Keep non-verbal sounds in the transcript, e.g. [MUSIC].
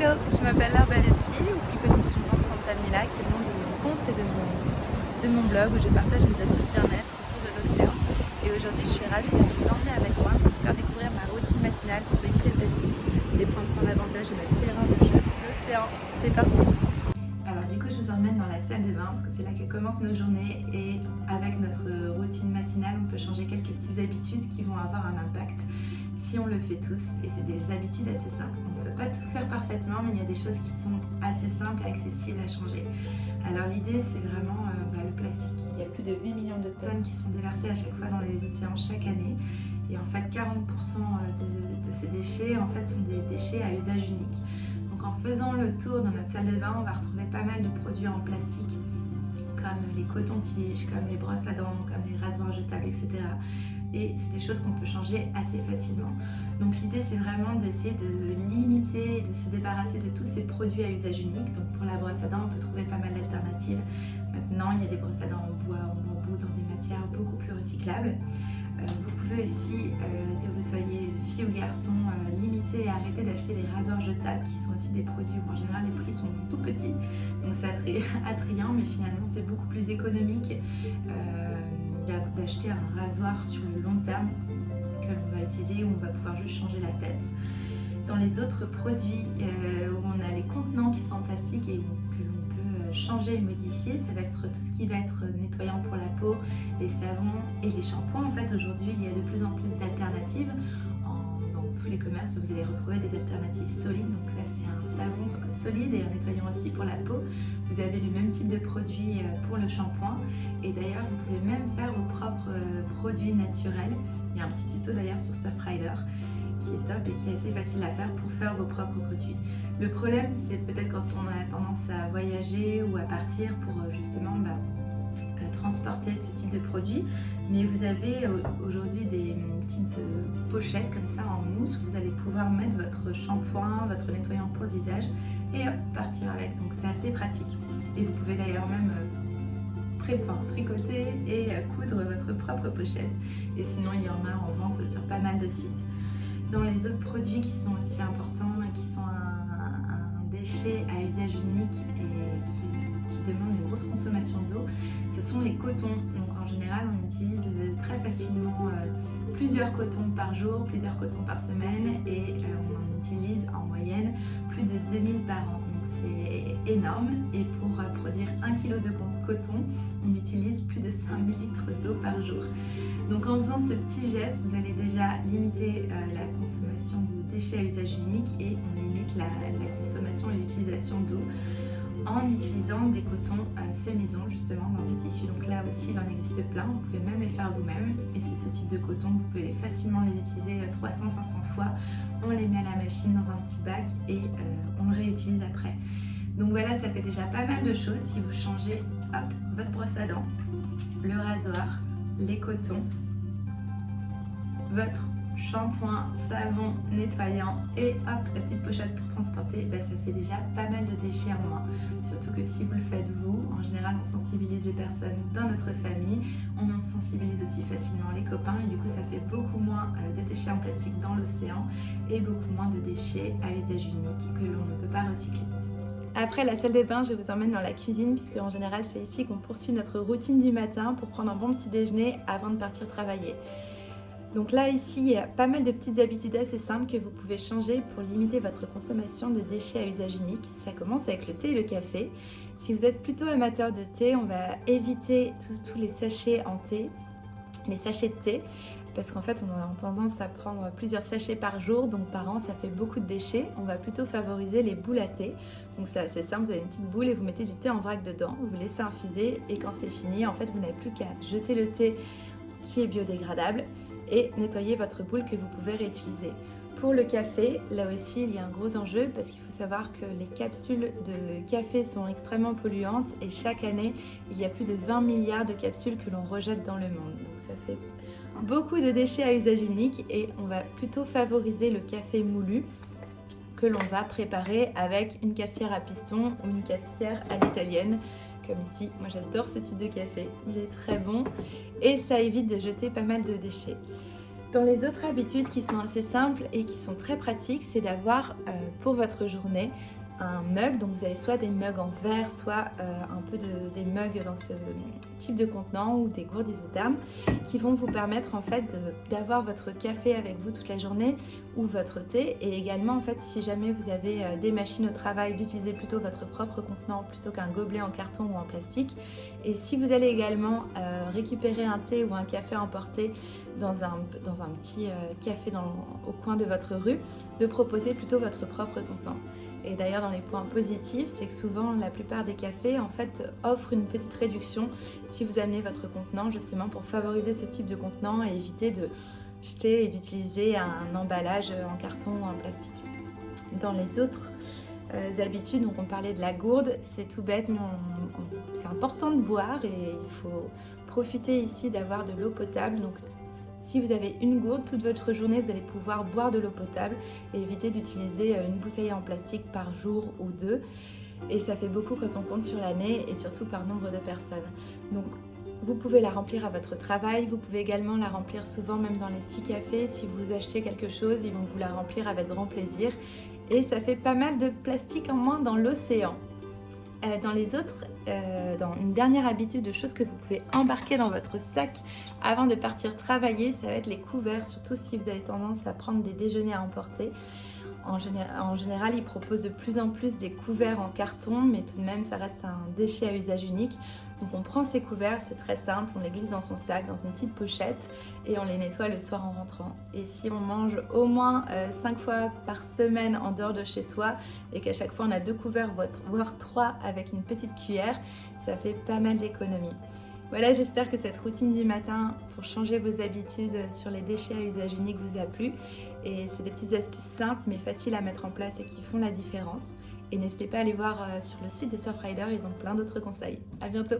Hello, je m'appelle Laure Baleski, ou plus connue sous le nom de Santa Mila, qui est le nom de mon compte et de mon, de mon blog où je partage mes astuces bien-être autour de l'océan. Et aujourd'hui, je suis ravie de vous emmener avec moi pour vous faire découvrir ma routine matinale pour éviter le plastique et prendre soin davantage de notre terrain de jeu, l'océan. C'est parti Alors du coup, je vous emmène dans la salle de bain parce que c'est là que commencent nos journées et avec notre routine matinale, on peut changer quelques petites habitudes qui vont avoir un impact on le fait tous et c'est des habitudes assez simples. On ne peut pas tout faire parfaitement mais il y a des choses qui sont assez simples et accessibles à changer. Alors l'idée c'est vraiment euh, bah, le plastique. Il y a plus de 8 millions de tonnes qui sont déversées à chaque fois dans les océans chaque année et en fait 40% de, de, ces déchets en fait sont des déchets à usage unique. Donc en faisant le tour dans notre salle de bain on va retrouver pas mal de produits en plastique comme les cotons-tiges, comme les brosses à dents, comme les rasoirs jetables, etc et c'est des choses qu'on peut changer assez facilement. Donc l'idée c'est vraiment d'essayer de limiter, de se débarrasser de tous ces produits à usage unique. Donc pour la brosse à dents, on peut trouver pas mal d'alternatives. Maintenant, il y a des brosses à dents en bois, en bambou, dans des matières beaucoup plus recyclables. Euh, pouvez aussi, euh, que vous soyez fille ou garçon, euh, et arrêter d'acheter des rasoirs jetables qui sont aussi des produits où en général les prix sont tout petits. Donc c'est [LAUGHS] attrayant mais finalement c'est beaucoup plus économique d'acheter un rasoir sur le long terme que l'on va utiliser où on va pouvoir juste changer la tête. Dans les autres produits euh, où on a les contenants qui sont en plastique et euh, changer et modifier, ça va être tout ce qui va être nettoyant pour la peau, les savons et les shampoings. En fait aujourd'hui il y a de plus en plus d'alternatives tous les commerces, vous allez retrouver des alternatives solides. Donc là, c'est un savon solide et un nettoyant aussi pour la peau. Vous avez le même type de produit euh, pour le shampoing. Et d'ailleurs, vous pouvez même faire vos propres euh, produits naturels. Il y a un petit tuto d'ailleurs sur Surfrider qui est top et qui est assez facile à faire pour faire vos propres produits. Le problème, c'est peut-être quand on a tendance à voyager ou à partir pour euh, justement bah, transporter ce type de produit. Mais vous avez aujourd'hui des petites euh, pochettes comme ça en mousse où vous allez pouvoir mettre votre shampoing, votre nettoyant pour le visage et partir avec. Donc c'est assez pratique. Et vous pouvez d'ailleurs même euh, tricoter et euh, coudre votre propre pochette. Et sinon, il y en a en vente sur pas mal de sites. Dans les autres produits qui sont aussi importants qui sont un, déchet à usage unique et qui demandent une grosse consommation d'eau, ce sont les cotons. Donc en général, on utilise très facilement euh, plusieurs cotons par jour, plusieurs cotons par semaine et euh, on en utilise en moyenne plus de 2000 par an. Donc c'est énorme et pour euh, produire 1 kg de on utilise plus de 5000 litres d'eau par jour. Donc en faisant ce petit geste, vous allez déjà limiter la consommation de déchets à usage unique et on limite la, la consommation et l'utilisation d'eau en utilisant des cotons euh, faits maison justement dans des tissus. Donc là aussi il en existe plein, vous pouvez même les faire vous-même et c'est ce type de coton, vous pouvez facilement les utiliser 300-500 euh, fois. On les met à la machine dans un petit bac et euh, on le réutilise après. Donc voilà, ça fait déjà pas mal de choses si vous changez hop, votre brosse à dents, le rasoir, les cotons, votre shampoing, savon, nettoyant et hop, la petite pochette pour transporter, bah, ça fait déjà pas mal de déchets en moins. Surtout que si vous le faites vous, en général on sensibilise les personnes dans notre famille, on en sensibilise aussi facilement les copains et du coup ça fait beaucoup moins euh, de déchets en plastique dans l'océan et beaucoup moins de déchets à usage unique que l'on ne peut pas recycler. Après la salle de bain, je vous emmène dans la cuisine puisque en général c'est ici qu'on poursuit notre routine du matin pour prendre un bon petit déjeuner avant de partir travailler. Donc là, ici, il y a pas mal de petites habitudes assez simples que vous pouvez changer pour limiter votre consommation de déchets à usage unique. Ça commence avec le thé et le café. Si vous êtes plutôt amateur de thé, on va éviter tous les sachets en thé, les sachets de thé, parce qu'en fait, on a tendance à prendre plusieurs sachets par jour, donc par an, ça fait beaucoup de déchets. On va plutôt favoriser les boules à thé. Donc c'est assez simple, vous avez une petite boule et vous mettez du thé en vrac dedans, vous laissez infuser et quand c'est fini, en fait, vous n'avez plus qu'à jeter le thé qui est biodégradable et nettoyer votre boule que vous pouvez réutiliser. Pour le café, là aussi il y a un gros enjeu parce qu'il faut savoir que les capsules de café sont extrêmement polluantes et chaque année il y a plus de 20 milliards de capsules que l'on rejette dans le monde. Donc ça fait beaucoup de déchets à usage unique et on va plutôt favoriser le café moulu que l'on va préparer avec une cafetière à piston ou une cafetière à l'italienne comme ici. Moi j'adore ce type de café, il est très bon et ça évite de jeter pas mal de déchets. Dans les autres habitudes qui sont assez simples et qui sont très pratiques, c'est d'avoir euh, pour votre journée un mug, donc vous avez soit des mugs en verre, soit euh, un peu de, des mugs dans ce type de contenant ou des gourdes isothermes qui vont vous permettre en fait d'avoir votre café avec vous toute la journée ou votre thé. Et également en fait si jamais vous avez euh, des machines au travail d'utiliser plutôt votre propre contenant plutôt qu'un gobelet en carton ou en plastique. Et si vous allez également euh, récupérer un thé ou un café emporté dans un, petit café au coin de votre rue de proposer plutôt votre propre contenant. Et d'ailleurs, dans les points positifs, c'est que souvent, la plupart des cafés, en fait, offrent une petite réduction si vous amenez votre contenant, justement, pour favoriser ce type de contenant et éviter de jeter et d'utiliser un emballage en carton ou en plastique. Dans les autres euh, habitudes, donc on parlait de la gourde, c'est tout bête, mais c'est important de boire et il faut profiter ici d'avoir de l'eau potable. Si vous avez une gourde, toute votre journée, vous allez pouvoir boire de l'eau potable et éviter d'utiliser euh, une bouteille en plastique par jour ou deux. Et ça fait beaucoup quand on compte sur l'année et surtout par nombre de personnes. Donc vous pouvez la remplir à votre travail, vous pouvez également la remplir souvent même dans les petits cafés. Si vous achetez quelque chose, ils vont vous la remplir avec grand plaisir. Et ça fait pas mal de plastique en moins dans l'océan. Euh, dans les autres, euh, dans une dernière habitude de choses que vous pouvez embarquer dans votre sac avant de partir travailler, ça va être les couverts, surtout si vous avez tendance à prendre des déjeuners à emporter. En, général, ils proposent de plus en plus des couverts en carton, mais tout de même, ça reste un déchet à usage unique. Donc on prend ces couverts, c'est très simple, on les glisse dans son sac, dans une petite pochette et on les nettoie le soir en rentrant. Et si on mange au moins 5 euh, fois par semaine en dehors de chez soi et qu'à chaque fois on a deux couverts, voire trois avec une petite cuillère, ça fait pas mal d'économies. Voilà, j'espère que cette routine du matin pour changer vos habitudes sur les déchets à usage unique vous a plu. Et c'est des petites astuces simples mais faciles à mettre en place et qui font la différence. Et n'hésitez pas à aller voir euh, sur le site de Surfrider, ils ont plein d'autres conseils. À bientôt